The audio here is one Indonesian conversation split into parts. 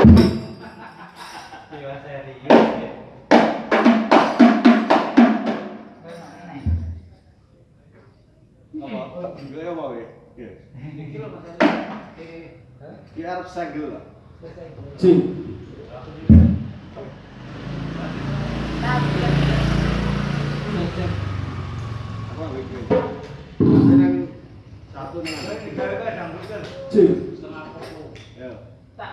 Ya. Apa? Ya? Iki lho. Apa kae dangdut kan. Cing. Setengah pokok. Yo,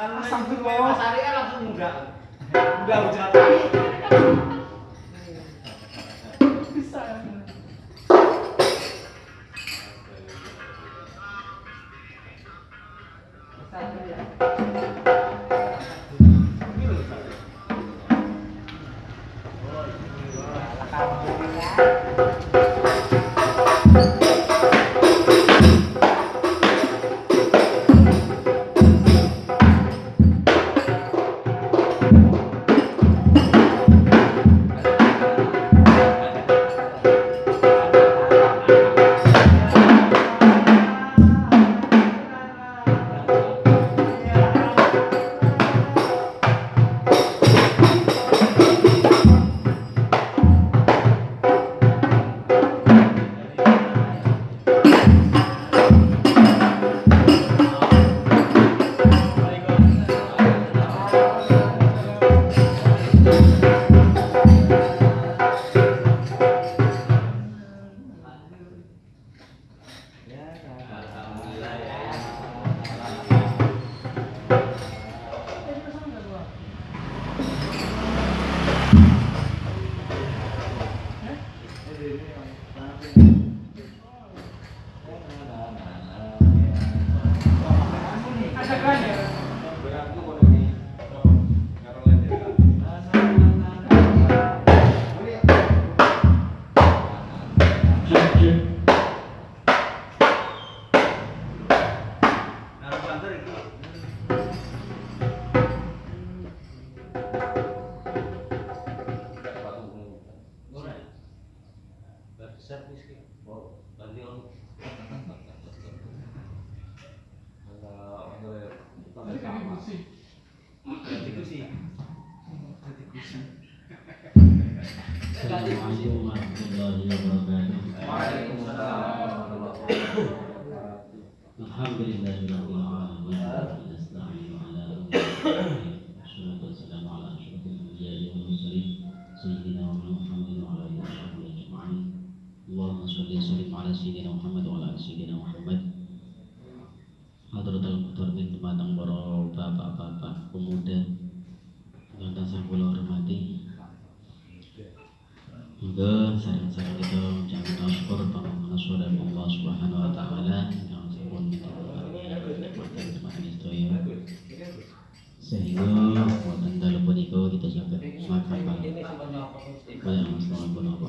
Sambil Mas Ari kan langsung muda. Muda hujan. Servis ki. Oh, banti on. Ganti kursi. Ganti kursi. Assalamualaikum warahmatullahi wabarakatuh. Waalaikumsalam warahmatullahi wabarakatuh. Alhamdulillahirabbil alamin. Sallim ala sayyidina Muhammad wa ala ali sayyidina Muhammad. Hadratul Muhtarin Tematang para bapak-bapak pemuda yang tasah kula hormati. Moga sareng-sareng kita mengucapkan syukur pangapun saudara Allah Subhanahu wa taala yang sampun istaya sehingga kita saged makan kaya masalah punapa.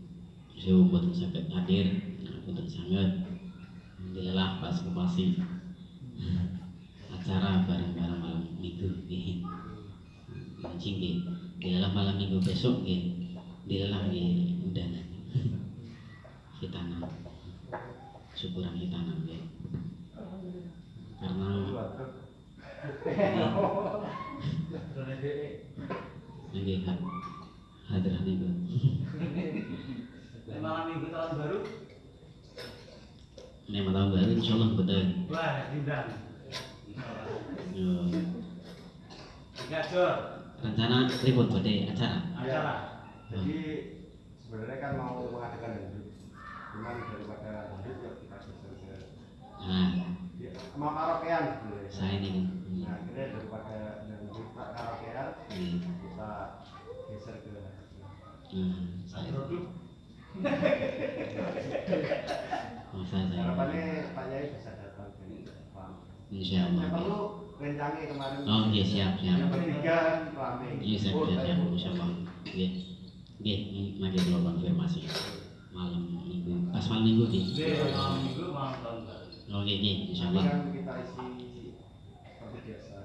saya buat sakit hadir, buat sangat dilelah pas kepasi acara bareng-bareng malam minggu nih mancing gitu dilelah malam minggu besok gitu dilelah di undangan. Hitanam. Syukuran hitanam gitu karena lagi kan hadiran itu Malam minggu tahun baru. Ini tahun baru insya Allah betul Wah, diundang. Ya, Ngajur. rencana ribut acara Acara. Jadi sebenarnya kan mau mengadakan dangdut. Cuman daripada dangdut yuk kita ke nah ya, mau karaokean sebenarnya. saya ini Nah, akhirnya daripada dangdut tak karaokean hmm. kita geser ke Hmm, saya harapannya Pak Yai bisa datang ke Pak. insya Yang Allah perlu rencangnya kemarin. oh iya siap siap Yang bertiga rame. iya siap siap siap insya Allah iya iya ini lagi dulu konfirmasi malam minggu pas malam minggu nih Dia malam minggu malam tahun baru. oh iya iya insya Allah kan kita isi seperti biasa.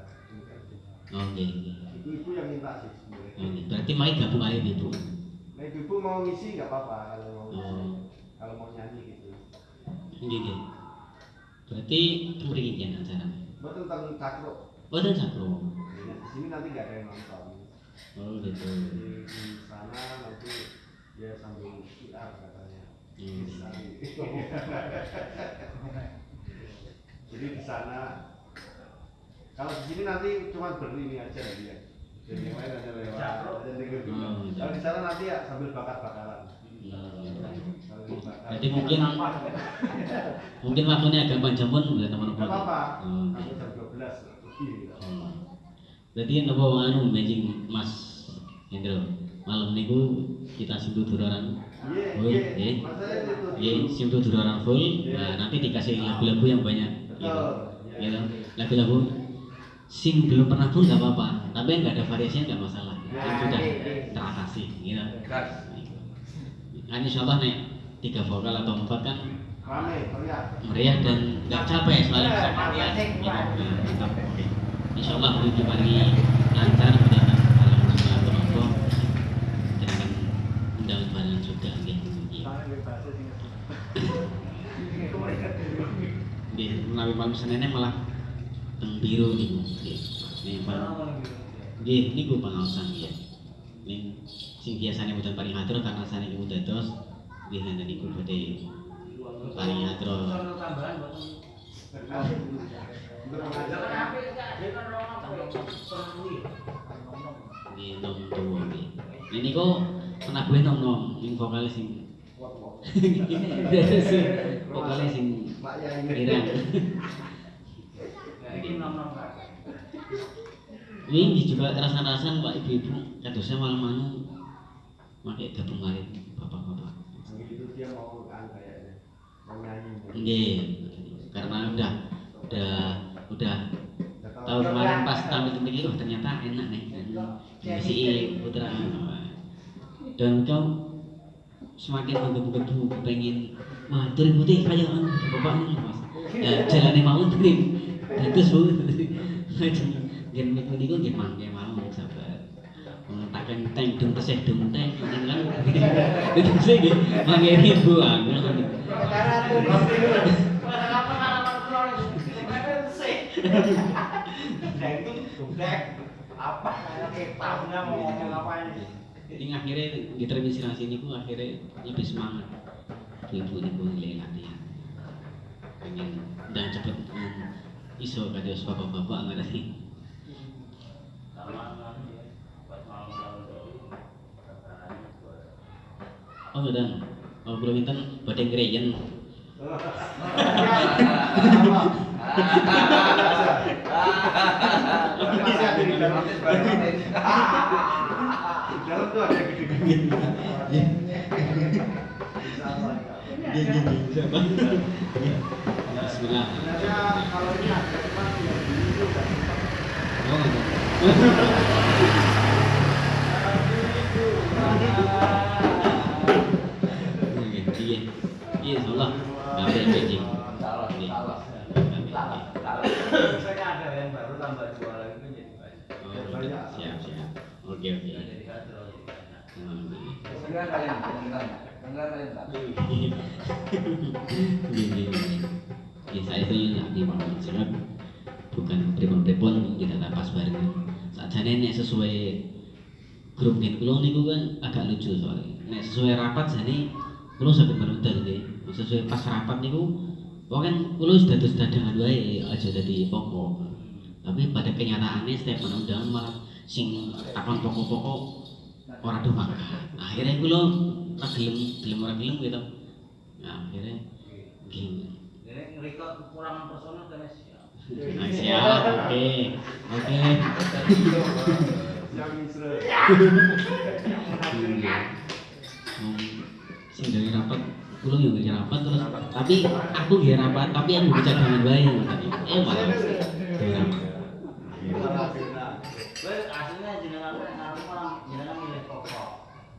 oh iya iya Ibu-ibu yang minta sih sebenarnya. Oh, iya. berarti mai gabung kali ini bu Nah ibu-ibu mau ngisi nggak apa-apa kalau mau. Oh. kalau mau nyanyi gitu. Iya iya berarti kemari kan acara cakro. oh dan sakro Ya, di sini nanti nggak ada yang nonton. oh gitu Di, di sana nanti ya sambil PR katanya. Hmm. Di sana. Jadi di sana kalau di sini nanti cuma berini aja ya. Jadi yang lain hanya lewat. Aja dengar dulu. Hmm. Kalau di sana nanti ya sambil bakar-bakaran. Hmm. Berarti mungkin mungkin waktunya agak panjang pun boleh teman-teman. Nggak apa-apa. Sampai jam 12 lebih. Berarti nopo anu magic Mas Hendro. Malam niku kita simpu duraran. Iya, full, iya. ya. Maksudnya itu. Iya, simpu duraran full. Nah, nanti dikasih lagu-lagu yang banyak. Gitu. Gitu. Lagu-lagu sing belum pernah pun nggak apa-apa, tapi yang nggak ada variasinya nggak masalah. Yang Nah, sudah iya, iya. teratasi, gitu. Kan insya Allah nih tiga vokal atau empat kan meriah. meriah dan nggak capek soalnya bisa gitu. Nah. Insya Allah menuju pagi lancar mudah-mudahan kalau semua akan undang kalian juga gitu. Di menawi malam Seninnya malah teng biru nih bu. Ini malam Nggih, niku pangaosan ya. Ning sing biasane mboten paling atur karena sane iku dados ngene niku badhe paling mengajar Nggih nom nggih. Ini kok penabuhe nom nom ning vokale sing sing vokale sing Pak Yai. ireng. Ini Ini juga rasan-rasan Pak Ibu-ibu kadosnya malam anu pakai gabung. Itu dia mau kan kayaknya. Mau nyanyi. Karena udah udah udah tahun kemarin pas tampil di oh ternyata enak nih si putra dan kau semakin menggebu-gebu pengen matur putih kayak anu bapak anu mas ya jalannya mau trim dan terus bu gen minggu niku gen mangke mengatakan teng dum tesih dum teng kan itu sih gitu mangke ribu angel apa tahunya mau ngomong apa ini ini akhirnya ini ku akhirnya lebih semangat. Ibu ibu nilai latihan pengen dan cepet um, iso kados bapak bapak nggak ada sih oh dan oh belum minta badai gerejen dalam. Tuh ada gede-gede. Bismillah Sebenarnya kalau ini ada cuma yang dengar ya saya itu yang di Muhammad Sirat bukan pripun-pripun kita tak pas bareng saat nek sesuai grup gen kulo niku kan agak lucu soalnya nek sesuai rapat jane kulo saged menudal nggih sesuai pas rapat niku pokoknya kulo sudah dados dadangan wae aja dadi pokok tapi pada kenyataannya setiap menundang malah sing takon pokok-pokok ora do makan akhirnya kula ora gelem gelem ora gelem gitu. Nah, akhirnya gini Ini ngerikot kekurangan personal kan. Nah, siap. Oke. Oke. Yang sing dari rapat kula yo nggak rapat terus. Tapi aku nggak rapat tapi aku baca dengan baik tadi eh malah dari rapat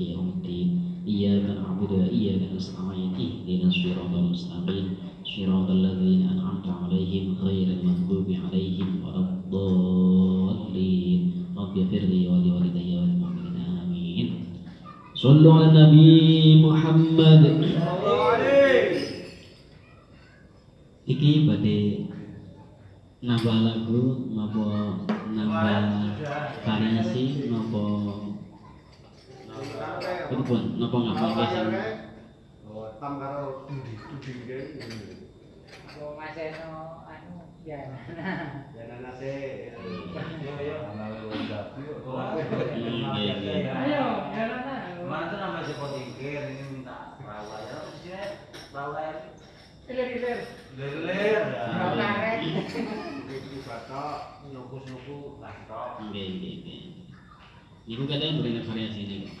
مالك يوم الدين إياك نعبد وإياك نستعين اهدنا الصراط المستقيم صراط الذين أنعمت عليهم غير المغضوب عليهم ولا الضالين رب اغفر لي ولوالدي وللمؤمنين آمين صلوا على النبي محمد Iki badhe nambah lagu napa nambah variasi napa itu pun napa Oh, tam karo anu ya. Ya. Ayo, Mana tuh ini minta. Nggih nggih nggih Niku kadang beri variasi ini.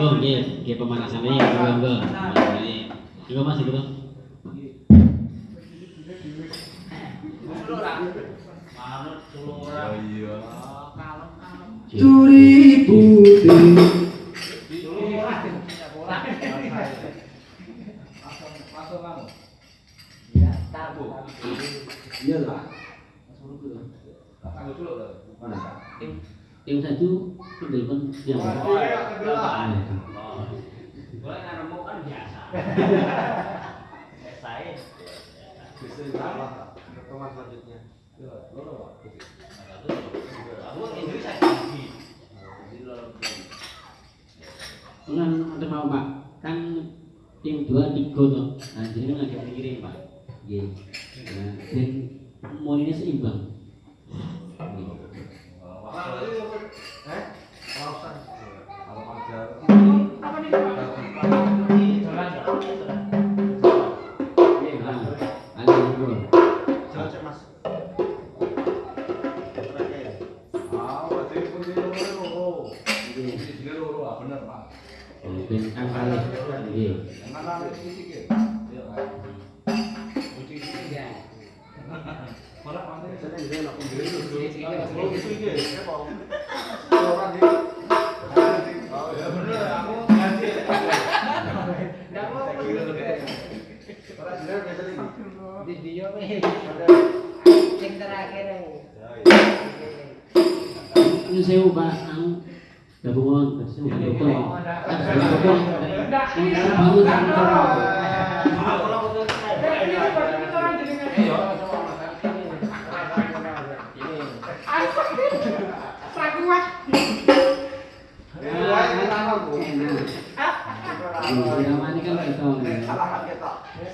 ya. Oh nggih ini Nggih nggih Pemanasan ini Nggih mas itu Dulu lah. Manut dulu orang. iya. Kalem-kalem. Turi putih Dulu orang. Ya. Iya Yang satu Pendelpon Yang iya, kebelah. Oh. Nggak kan biasa. Saya. Bisa ditambah pertemuan selanjutnya. Aku Indonesia tinggi. Kan ada mau pak Kan tim dua tiga tuh Nah jadi kan lagi pikirin pak Iya Nah dan Poinnya seimbang Nggih. Eh? Pausan. Kalau pagar. Apa nih, Pak? Nah, ada yang dua. Jalan cek mas. Ah, berarti putih loro. Nggih. Tiga loro, ah bener pak. Ben kang kali Nggih Mana ada titik ya? Putih Ya. Malah pandai saya ini nak pembeli Iya, dulu. iya, iya. Oh, itu iya, saya mau. Orang ini. Oh, ya bener, aku ganti. Nggak mau. Orang jelas biasa ini. Di dia. Ada. Yang terakhir eh. Ya, iya. Ini saya pak anu gabungan betul. Betul. Yang baru kantor. Eh, ini Salahan kita.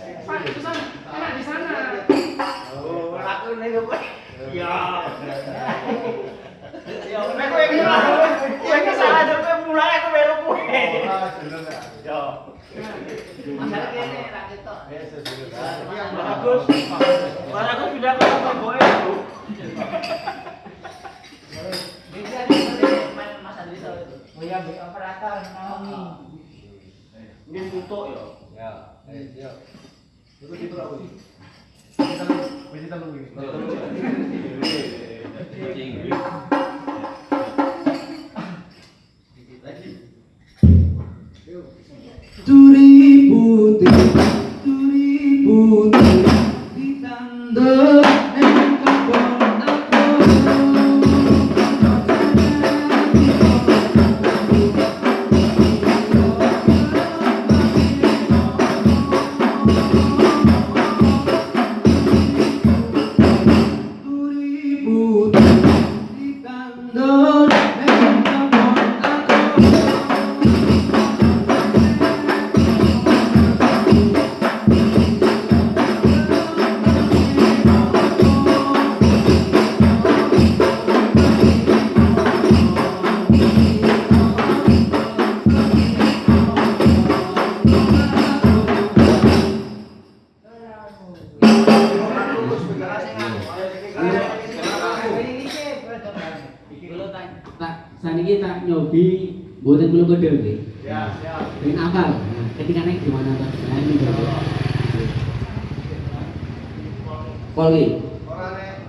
Pol iki. Orang nek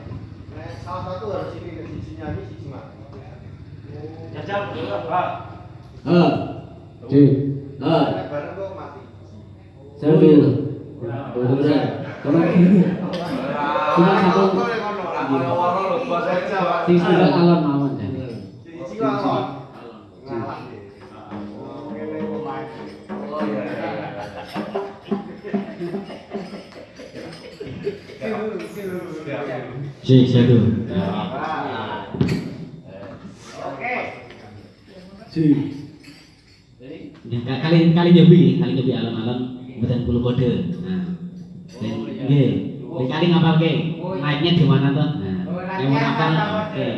nek salah satu harus ini sisi nyanyi sisi mati. Jajal Pak. Bareng kok mati. Cuma satu. Cek satu. Oke. Cek. Ya, ka- kali kali nyobi, kali nyobi alon-alon mboten kula kode. Nah. Dan nggih, Nek kali ngapalke, naiknya di mana tuh? Nah, yang mau ngapal, oke.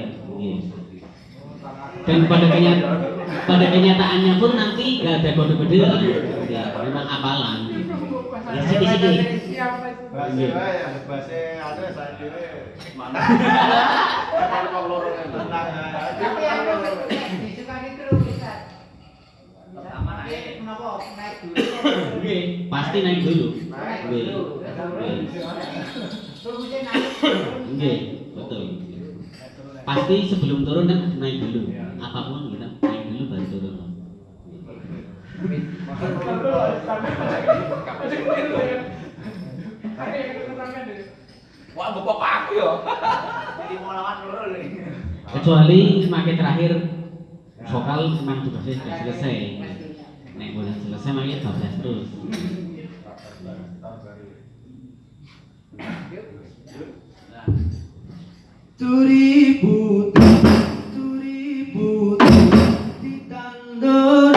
Dan pada kenyat pada kenyataannya pun nanti gak ada kode-kode. Ya, memang hafalan. Ya. Bahasa ya, bahasa ada saya mana. Loro tenang. Tapi aku disukani terus bisa. Sama naik, kenapa naik dulu? Nggih, pasti naik dulu. Naik Nggih. dulu. Nggih. Terus bisa naik. Nggih, betul. Pasti sebelum turun kan naik dulu. Apa pun Wah, bapak aku ya. Jadi mau lawan loro. Kecuali semakin terakhir vokal memang tugasnya sudah selesai. Nek boleh selesai makin 12 terus. Turi putih, turi putih, ditandur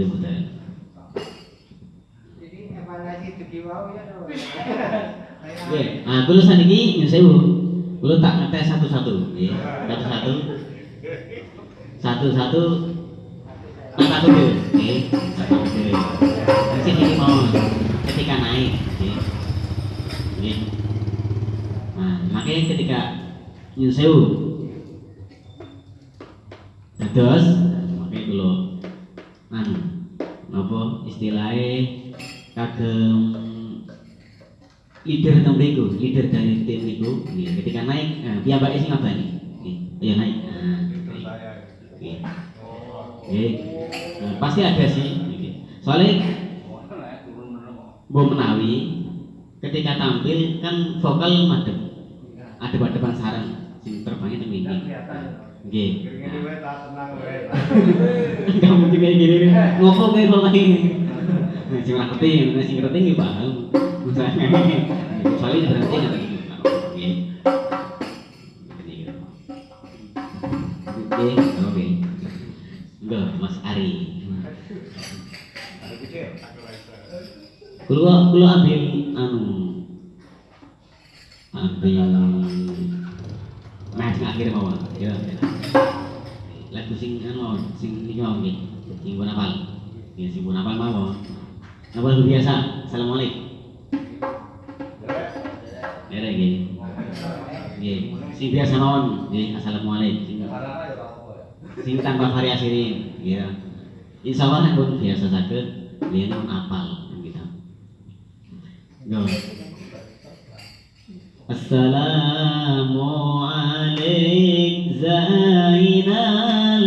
itu betul. Jadi evaluasi dugi wau ya. no. Oke, nah kula saniki nyun sewu. Kula tak ngetes satu-satu, nggih. Satu-satu. Satu-satu. Satu dulu, nggih. Satu dulu. Sing iki mau ketika naik, nggih. Nggih. Nah, makanya ketika nyun sewu. Dados, makanya kula anu napa istilahnya kagem leader teng mriku, leader dari tim niku nggih ketika naik eh piyambake sing ngabani. Nggih, naik. Itu saya. nggih. Nggih. Nah, pasti ada sih nggih. Soalnya mbok menawi ketika tampil kan vokal madep. Ada depan sarang sing terbangnya teng mriki. Nggih. Gini tenang wae. Enggak mungkin kayak gini. Ngopo kayak kalau ini. Sing ngerti, nah sing ngerti nggih paham. Soalnya berarti nggak. Oke, oke. Enggak, Mas ambil anu ambil match akhir mawon. Ya. Lagu sing anu sing iki mawon nggih. Sing pun hafal. Ya sing pun hafal mawon. Napa luar biasa. Assalamualaikum. Derek nggih. Nggih. Sing biasa mawon nggih. Assalamualaikum. Sing tanpa variasi ini ya insya Allah nek pun biasa dia pun apal gitu Go. Assalamu alaik zainal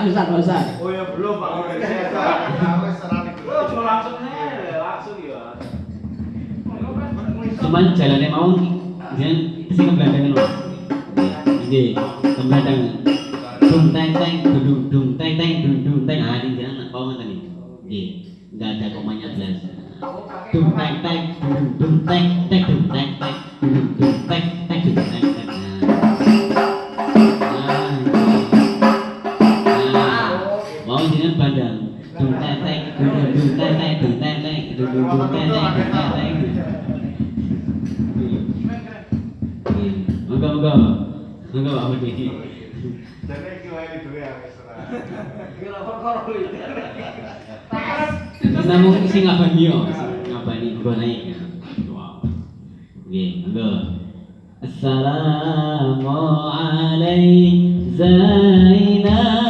Pak Ustaz, Pak Ustaz. Oh ya belum Pak. Wes serang itu. Oh, cuma langsung aja, langsung ya. Cuman jalannya mau jangan sing kebelandangan loh. Oke, kebelandangan. Dung teng teng, dung dung teng teng, dung dung teng. Ah, ini jangan kau ngerti nih. Oke, nggak ada komanya jelas. Dung teng teng, dung dung teng teng, dung teng teng, dung dung teng teng, dung teng teng. Moga Pak Budi. Jadi ya itu. Namun sing ngabani yo, ngabani gua naik. Moga. Assalamu alaikum Zainal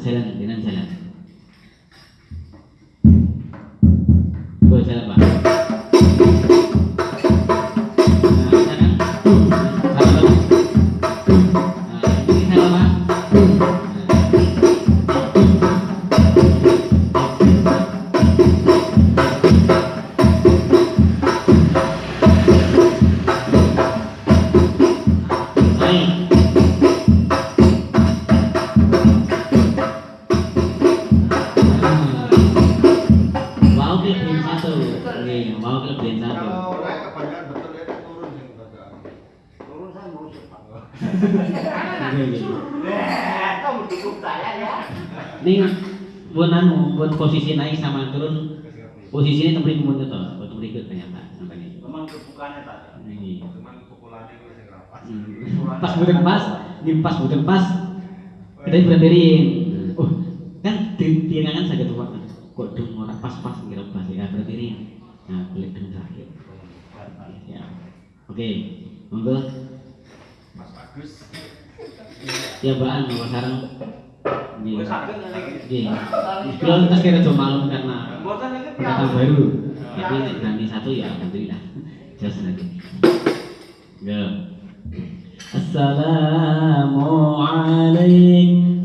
mas Ini buat anu, buat posisi naik sama turun, posisinya tempat kumpul itu, buat tempat ikut ternyata. Nampaknya. Memang kebukannya tak. Ini. Cuman pukulannya gue sing rapat. Hmm. Pas butuh pas, di pas butuh pas, kita berhentiin. Oh, kan di tirangan saja tuh pak. Kok dong orang pas-pas kira pas ya berhentiin. Nah, kulit dong terakhir. Ya. Oke, monggo. Mas Agus. Ya bawa sarang. Ini. Iya. Kalau kita kira cuma malu karena baru. Tapi nek ganti satu ya alhamdulillah. Jelas nanti. Ya. Assalamu alaik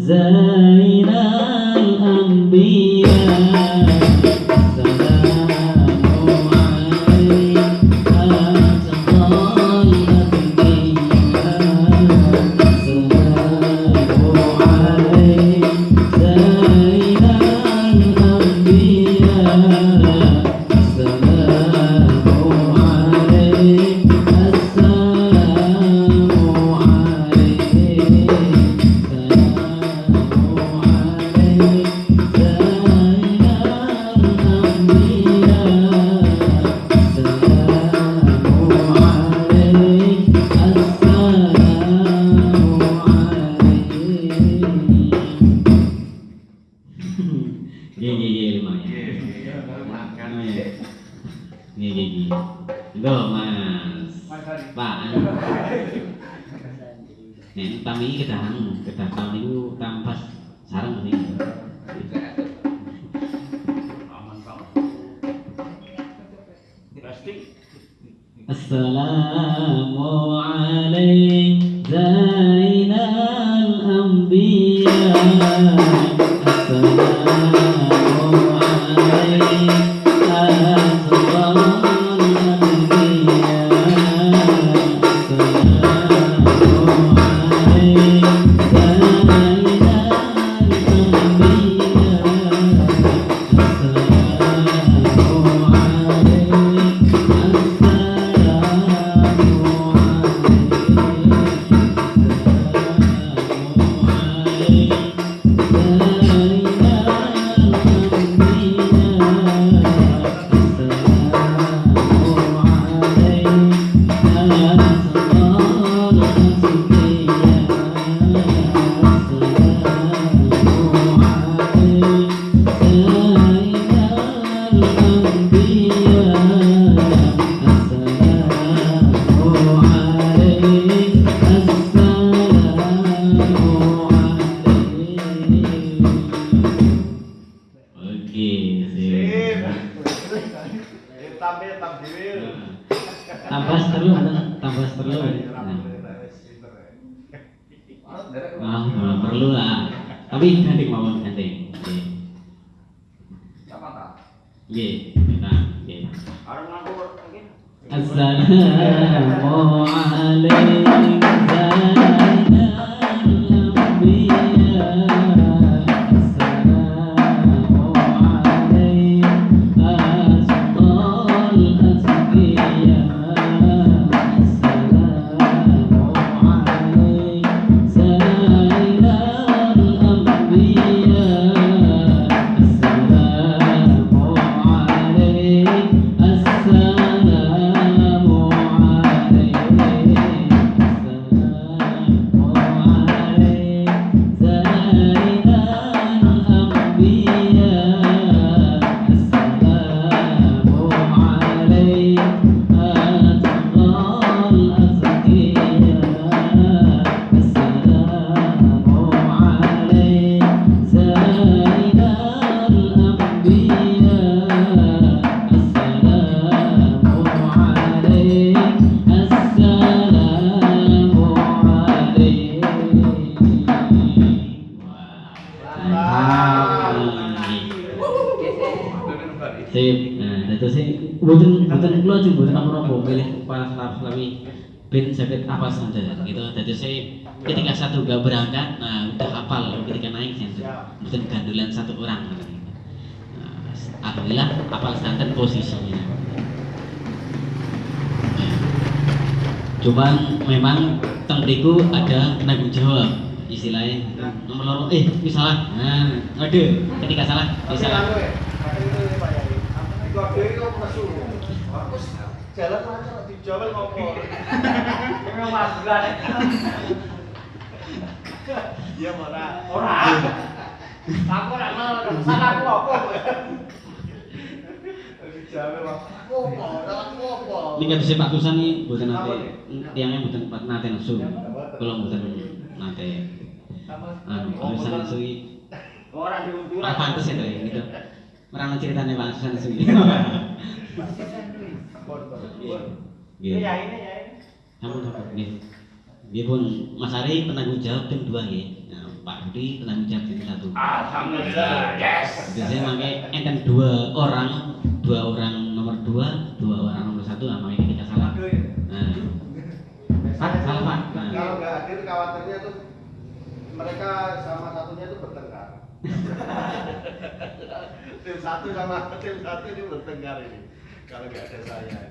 Oke, ketika satu gak berangkat, nah udah hafal ketika naik gitu. Mungkin gandulan satu orang. Nah, Alhamdulillah hafal santen posisinya. Cuman memang teng mriku ada penanggung jawab istilahnya nomor loro eh ini salah nah ada ketika salah ini salah Jalan aja di Jawa ngopo. Memang. Iya ora. Ora. Aku ora mau salah aku apa? Ini kan Pak Tusan ini bukan Apa nate nih? tiangnya bukan nate nafsu kalau bukan nate anu Tusan nafsu ini Orang diunturan. Pak pantes ya kayak gitu Merana ceritanya Pak Tusan nafsu ini Iya Gitu. ini ya ini. Kamu dapat nih. Dia pun Mas Ari penanggung jawab tim dua ya. Nah, Pak Budi penanggung jawab tim satu. Alhamdulillah. Yes. Jadi saya pakai enten dua orang, dua orang nomor dua, dua orang nomor satu, sama ini kita salah. Nah, Pak, salah Pak. Nah, Kalau nggak hadir khawatirnya tuh mereka sama satunya tuh bertengkar. tim satu sama tim satu ini bertengkar ini. Kalau nggak ada saya.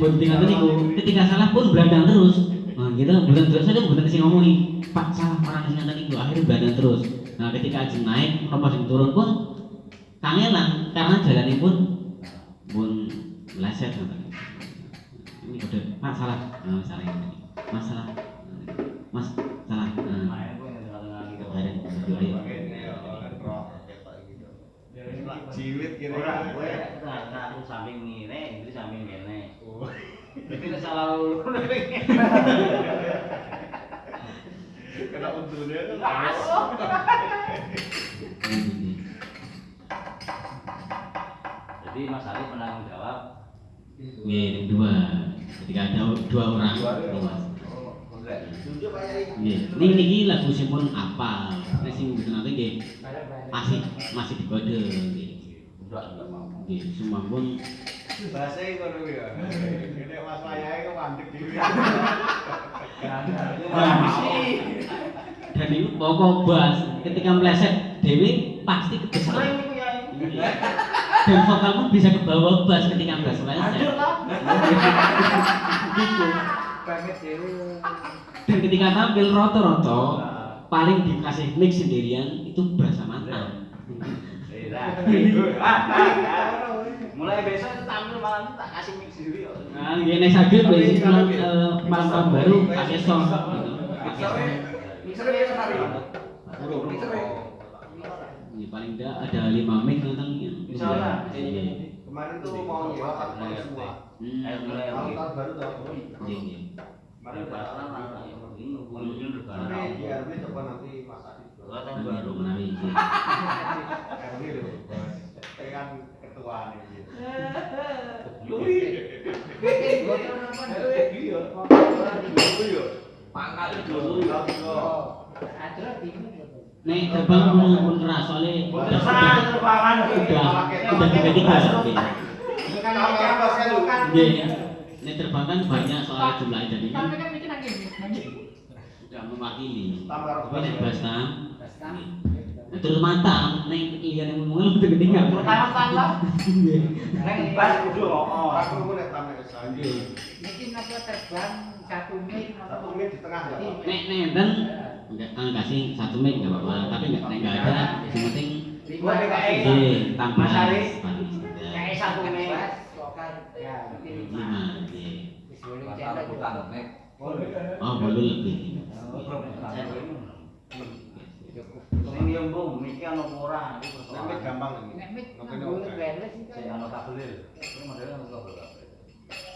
buat tinggal tadi ketika salah pun berandang terus. Nah, gitu bukan terus saja bukan sih ngomongin Pak salah orang sing tadi itu akhirnya berandang terus. Nah, ketika ajeng naik, apa sing turun pun kangenan karena jalan pun pun meleset ngoten. Ini kode Pak salah. Nah, salah ini. Mas salah. Mas salah. Nah, yang gitu. akhirnya ayo. Ini ya roh ketok gitu. Jiwit kira Ora, gue nah, nah, aku samping ngene, samping kene. Oh. Jadi salah lu. Kena untungnya tuh. Jadi Mas Ali penanggung jawab. Iya, yang dua. Ketika ada dua orang. Dua. Pak Yai. Nggih, ning niki lagu sing pun apal. Nek sing mboten nate nggih masih masih dikode nggih. Enggak, enggak mau. Nggih, semua pun Bahasa ngono kuwi ya. Ini Mas Yai kok mandek dhewe. dan itu pokok bas ketika meleset Dewi pasti kebesaran. Iku ya. dan vokal pun bisa ke bawah bas ketika bas meleset gitu dewe. dan ketika tampil roto-roto paling dikasih mix sendirian itu berasa mantap Iya. Mulai besok itu tampil malam itu tak kasih mix sendiri kok. nah gini saja biasanya malam, malam tahun baru pakai song gitu pakai song Mixernya sekali. Ya, paling tidak ada lima mic nonton ya. Insya Allah. Iya. Kemarin tuh mau nyewa Pak Mulai semua. Ayo mulai Tahun lagi. tahun baru. Iya, iya. Kemarin Baru udah. baru lah. Ini nungguin lebaran. Tapi di RW coba nanti Mas Tahun Baru menawi. loh. Saya kan ketua botol apa? Iya. Iya. Pangkat Dulu ya. Nek terbang pun pun keras soalnya terbangan. udah udah tiga tiga. Ini kan Kalau yang pas kan lu kan. Iya ya. Nek terbang kan banyak soalnya jumlahnya jadi Tapi kan bikin lagi, lagi. udah mewakili. Tambah Tapi nek robbas. Nah, terus mantap, nek iya yang ngomong udah ketinggal. Pertama tangga. Neng bas kudu oh. Aku mau nek tamu saja. Mungkin apa terbang satu mil Satu menit di tengah ya. Pak. Nek nenten enggak ah, kasih satu mic enggak apa-apa, tapi enggak nek enggak ada, yang penting Gua DKI. iya tambah. Kayak satu vokal. Ya, lima. lima. iya. Oh, boleh lebih. Sing yo mbung iki ana apa ora iki Nek gampang ini. Nek mic wireless iki Sing ana kabel. Ini modelnya ana kabel.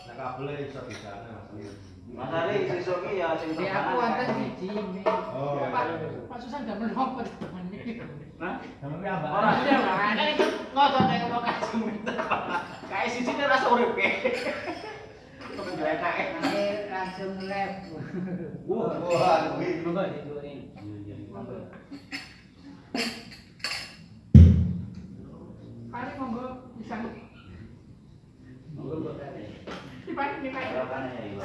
Nek kabelnya bisa di sana Mas. Mas Ari sesuk iki ya sing Di aku wonten siji. Oh. Pak, Pak Susan gak menopo teman ini. Hah? Ora. kan itu ngotot nek mau kasih minta. Kayak sisi ini rasa urip kayak. Nanti langsung live. Wah, kuwi. Paling monggo bisa. Di paling barokahnya ya ibu.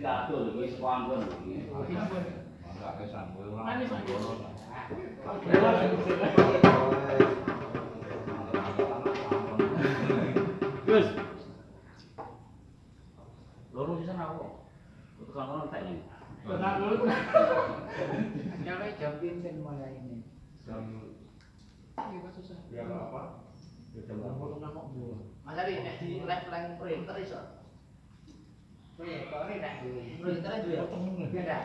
Gatul iki sekolah iki. Enggak kesambung. Manis, manis. Gus. Loro sisan aku. Tukang kono tak ini. Benar dulu. Nyampe jam pinten mulai ini. Jam Iya, Pak susah. biar apa? Ya, Jam berapa? Masa di nek di lek lek printer iso. Wih, kok ini nek printer itu ya. Beda.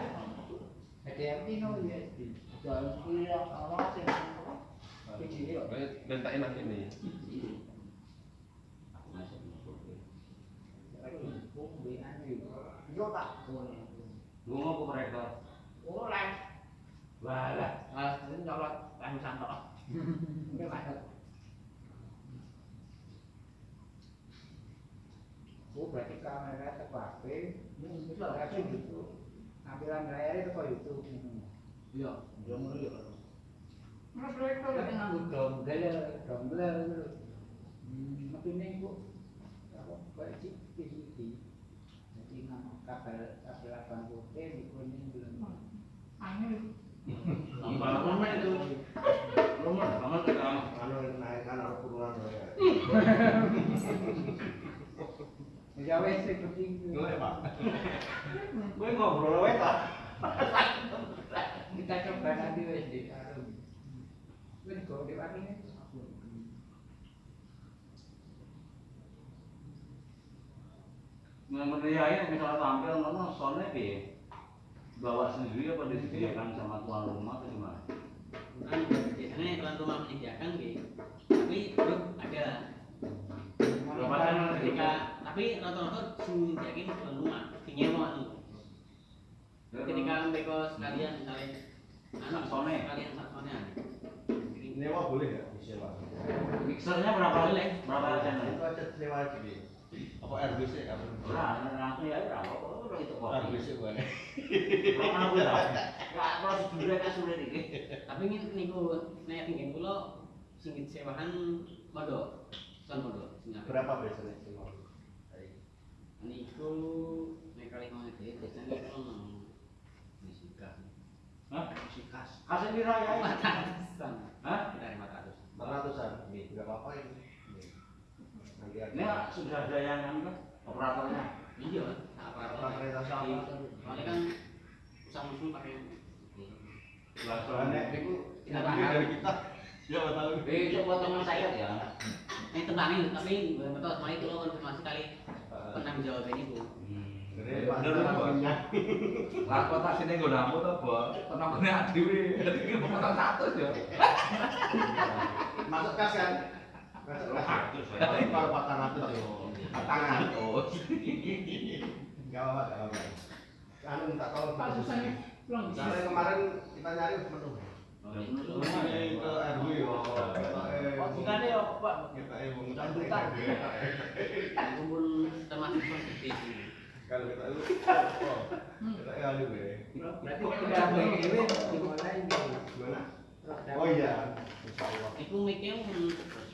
Jadi yang ini USB. Jalan kuliah ono sing video. Bentain nanti nih. Yo tak. Lu ngopo mereka? Oh, les. Walah. Mas ini nyolot anu santok. Oke, Mas. Oh, berarti kamera ke HP, itu HP gitu. Tampilan layar itu kok YouTube. Iya, belum ngono ya. Mas proyektor Tapi ya. nganggo dongle, dongle itu. Hmm, tapi ini kok apa kayak chip PCB. Jadi nang kabel kabel abang putih di kuning belum. Angin. Tambah rumah itu. Rumah banget kan. Anu naikkan harus kurungan ya. Ya wes penting itu. Ngelek, Pak. Gue ngobrol wae ta. Kita coba nanti wes di arum. Wes kok di warung ini. Meneriain misalnya tampil ngono soalnya piye? Bawa sendiri apa disediakan sama tuan rumah atau gimana? Kan biasanya tuan rumah menyediakan gitu. Tapi grup ada. Berapa tahun Ketika tapi rata-rata sing menyediakan tuan rumah, sing nyewa anu. Ketika mereka sekalian misalnya anak Saksone. sekalian saksone. Nyewa boleh ya? Mixernya berapa? Boleh. Berapa channel? Itu aja sewa aja. Apa RBC apa? Ya itu kok. RBC iki. Tapi niku nek pingin kula sing disewahan pondok. Son pondok. Berapa biasanya sewa? Niku nek kali mau iki biasanya mau disika. Hah? Sikas. Kasih pira ya? Hah? Dari 400. Ratusan. Nih, enggak apa-apa ini. Aja. Ini sudah ada yang anu operatornya. Iya, apa Apa kereta sama? Soalnya kan usah musuh pakai Soalnya itu Kita ini dari kita. Ya tahu. Eh, teman saya ya. Eh tentangin tapi betul itu konfirmasi kali pernah menjawab ini bu. Dari Bener. Lah kota sini namu potong 100 ya. Masuk kas kan? Tapi kalau patang ratus yo. Patangan. Oh. Enggak apa-apa, enggak apa-apa. Anu minta tolong Pak susah nih. Belum bisa. Soalnya kemarin kita nyari penuh. Ke RW yo. Oh, bukannya ya, Pak. Kita. Kumpul termasuk positif. Kalau kita itu kita eh anu gue. Berarti ini. Gimana? Oh iya. Itu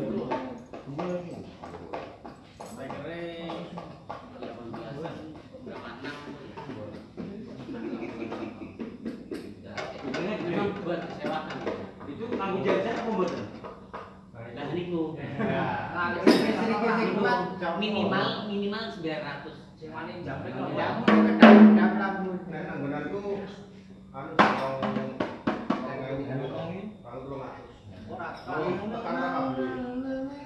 piro. Sampai keren. 18 berapa enam Ini Memang buat sewakan. itu tanggung jawabnya apa mboten? Nah Nah, kuat minimal minimal 900. Sing maning jam Jam jam jam jam lampu. Nek nanggonan ku anu kalau kalau kalau